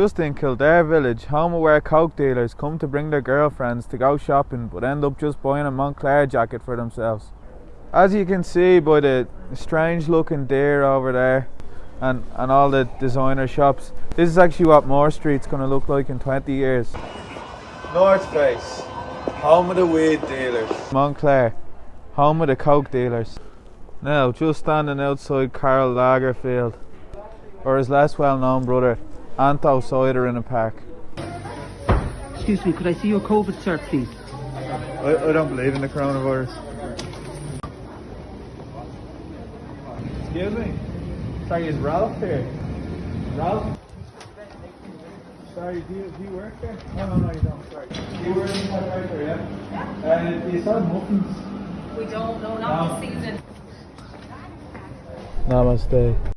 Just in Kildare village, home of where coke dealers come to bring their girlfriends to go shopping but end up just buying a Moncler jacket for themselves. As you can see by the strange looking deer over there and, and all the designer shops, this is actually what Moore Street's going to look like in 20 years. North Face, home of the weed dealers. Moncler, home of the coke dealers. Now, just standing outside Karl Lagerfeld, or his less well known brother, Anto Cider in a pack. Excuse me, could I see your COVID cert, please? I, I don't believe in the coronavirus. Excuse me. Sorry, is Ralph here? Ralph? Sorry, do you, do you work there? No, no, no, you don't. Sorry. Do you work in that right there, yeah? Yeah. Uh, you sell muffins? We don't know, not this season. Namaste.